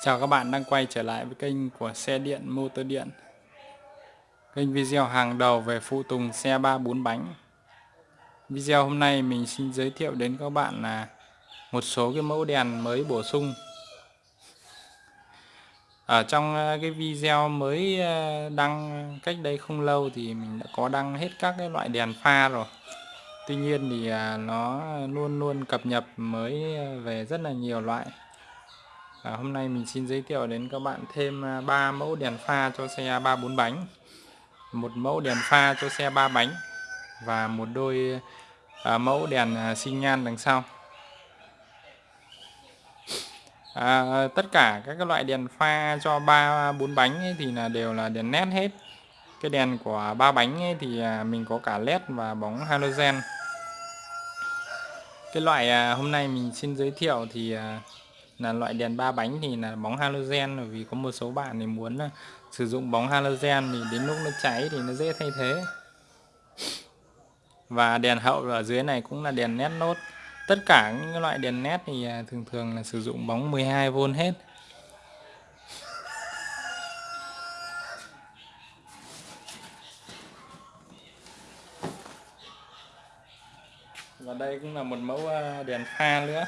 Chào các bạn đang quay trở lại với kênh của xe điện, motor điện. Kênh video hàng đầu về phụ tùng xe 3 4 bánh. Video hôm nay mình xin giới thiệu đến các bạn là một số cái mẫu đèn mới bổ sung. Ở trong ờ, cái video mới ờ, đăng cách đây không lâu thì mình đã có đăng hết các cái loại đèn pha rồi. Tuy nhiên thì ờ, nó luôn luôn cập nhật mới về rất là nhiều loại à, hôm nay mình xin giới thiệu đến các bạn thêm à, 3 mẫu đèn pha cho xe 3 4 bánh. Một mẫu đèn pha cho xe 3 bánh và một đôi à, mẫu đèn à, nhan đằng sau. À, tất cả các loại đèn pha cho 3 4 bánh ấy thì là đều là đèn nét hết. Cái đèn của ba bánh ấy thì à, mình có cả led và bóng halogen. Cái loại à, hôm nay mình xin giới thiệu thì là loại đèn ba bánh thì là bóng halogen, bởi vì có một số bạn thì muốn ờ, sử dụng bóng halogen thì đến lúc nó cháy thì nó dễ thay thế. Và đèn hậu ở dưới này cũng là đèn nét nốt. Tất cả những loại đèn nét thì à, thường thường là sử dụng bóng 12V hết. Và đây cũng là một mẫu ờ, đèn pha nữa.